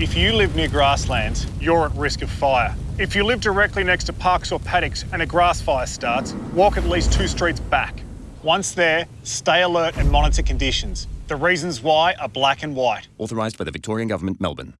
If you live near grasslands, you're at risk of fire. If you live directly next to parks or paddocks and a grass fire starts, walk at least two streets back. Once there, stay alert and monitor conditions. The reasons why are black and white. Authorised by the Victorian Government, Melbourne.